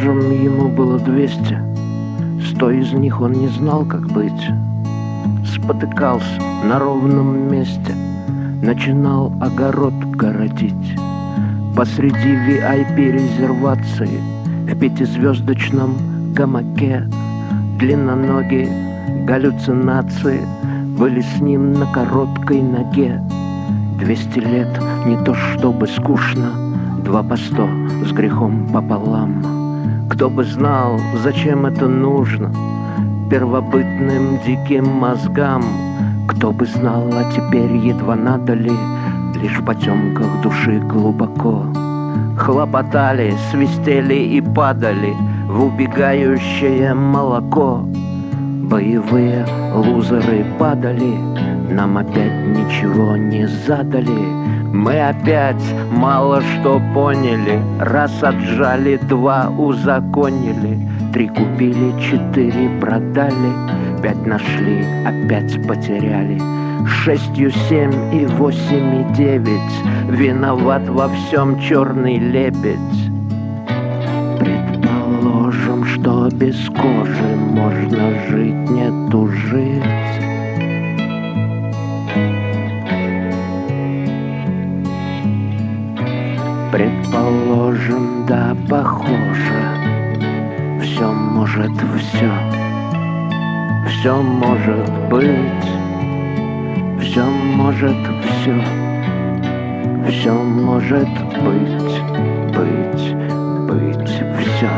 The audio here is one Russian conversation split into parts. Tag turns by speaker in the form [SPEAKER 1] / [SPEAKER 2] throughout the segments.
[SPEAKER 1] Предположим, ему было двести. Сто из них он не знал, как быть. Спотыкался на ровном месте, начинал огород городить. Посреди VIP-резервации в пятизвездочном гамаке длинноногие галлюцинации были с ним на короткой ноге. Двести лет не то чтобы скучно, два по сто с грехом пополам. Кто бы знал, зачем это нужно первобытным диким мозгам, кто бы знал, а теперь едва надо ли Лишь в потемках души глубоко. Хлопотали, свистели и падали В убегающее молоко. Боевые лузеры падали Нам опять ничего не задали Мы опять мало что поняли. Раз отжали, два узаконили. Три купили, четыре продали. Пять нашли, опять потеряли. Шестью семь и восемь и девять. Виноват во всем черный лебедь. Предположим, что без кожи можно жить, не тужить Предположим, да, похоже Все может все Все может быть все может все, все может быть, быть, быть, все.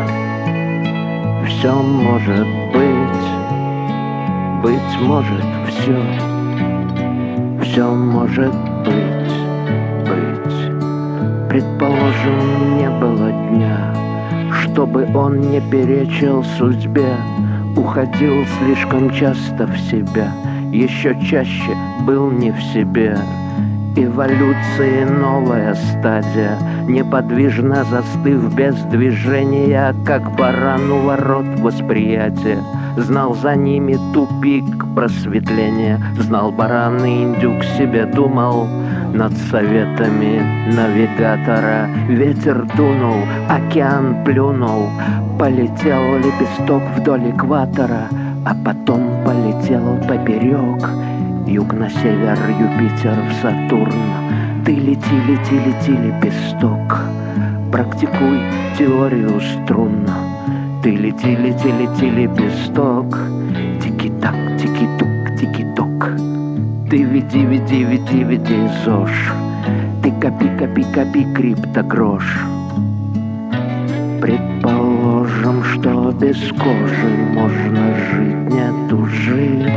[SPEAKER 1] Все может быть, быть может все. Все может быть. Предположим, не было дня, чтобы он не перечил судьбе, уходил слишком часто в себя — еще чаще был не в себе. Эволюции новая стадия, неподвижно застыв без движения, как баран у ворот восприятия. Знал за ними тупик просветления, знал баран и индюк себе думал, над советами навигатора. Ветер дунул, океан плюнул. Полетел лепесток вдоль экватора а потом полетел поперек. Юг на север, Юпитер в Сатурн. Ты лети, лети, лети, лепесток. Практикуй теорию струн. Ты лети, лети, лети, лепесток. Тики-так, тики-тук, тики-ток Ты веди, веди, веди, веди ЗОЖ Ты копи, копи, копи, криптогрош Предположим, что без кожи можно жить, не тужить.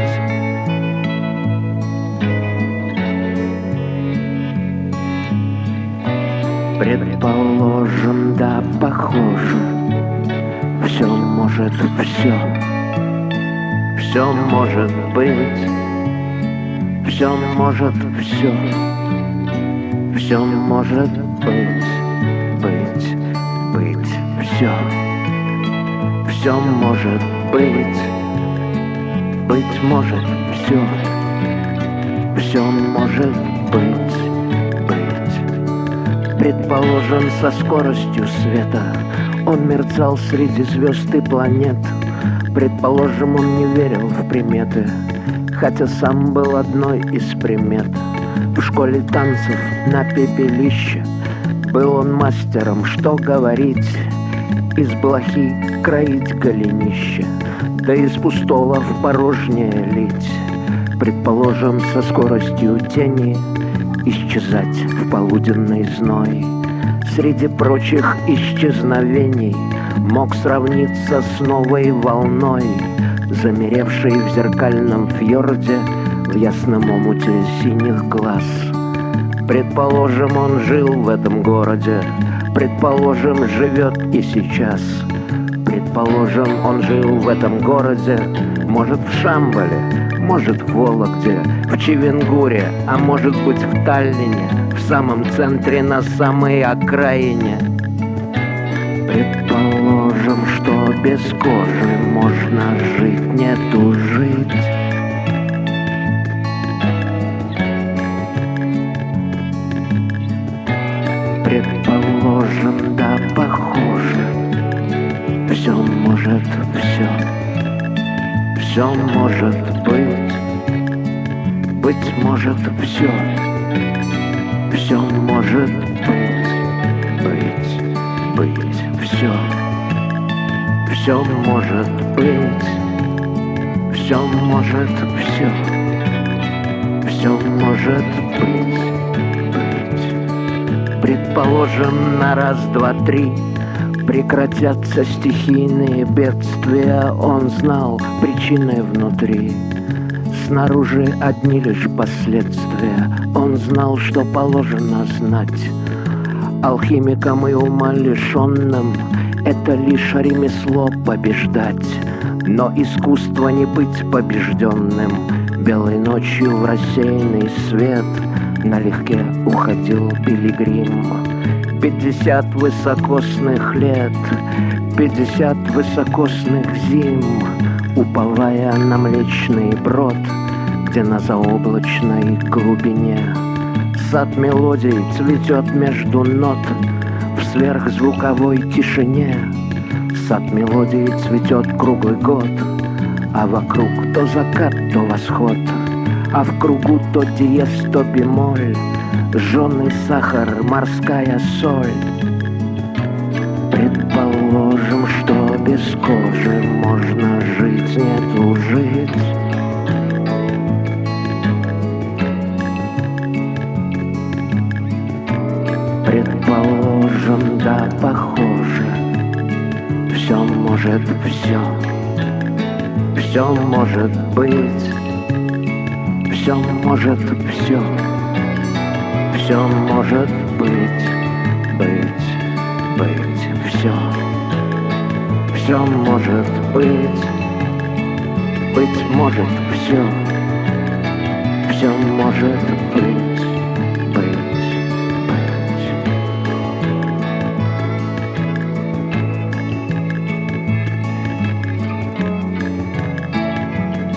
[SPEAKER 1] Предположим, да, похоже, все может все, все может быть, все может все, все может быть, быть, быть все, все может быть, быть может все, все может быть, быть. Предположим, со скоростью света он мерцал среди звезд и планет. Предположим, он не верил в приметы, хотя сам был одной из примет. В школе танцев на пепелище был он мастером, что говорить из блохи кроить голенище, Да из пустого в порожнее лить, Предположим, со скоростью тени Исчезать в полуденный зной. Среди прочих исчезновений Мог сравниться с новой волной, Замеревшей в зеркальном фьорде В ясном омуте синих глаз. Предположим, он жил в этом городе, Предположим, живет и сейчас. Предположим, он жил в этом городе, может в Шамбале, может в Вологде, в Чевенгуре, а может быть в Таллине, в самом центре, на самой окраине. Положим, что без кожи можно жить, не тужить. Предположим, да похоже Все может все Все может быть Быть может все Все может все может быть, все может все, все может быть, быть. Предположим на раз, два, три Прекратятся стихийные бедствия. Он знал причины внутри. Снаружи одни лишь последствия. Он знал, что положено знать. Алхимикам и ума лишенным Это лишь ремесло побеждать Но искусство не быть побежденным. Белой ночью в рассеянный свет Налегке уходил пилигрим. Пятьдесят высокосных лет, пятьдесят высокосных зим, Уповая на млечный брод, где на заоблачной глубине Сад мелодий цветет между нот сверхзвуковой тишине. Сад мелодий цветет круглый год, а вокруг то закат, то восход, а в кругу то диез, то бемоль, Жженый сахар, морская соль Предположим, что без кожи можно жить, нет жить может все Все может быть. Все может все все может быть, быть, быть, все. Все может быть, быть может все. Все может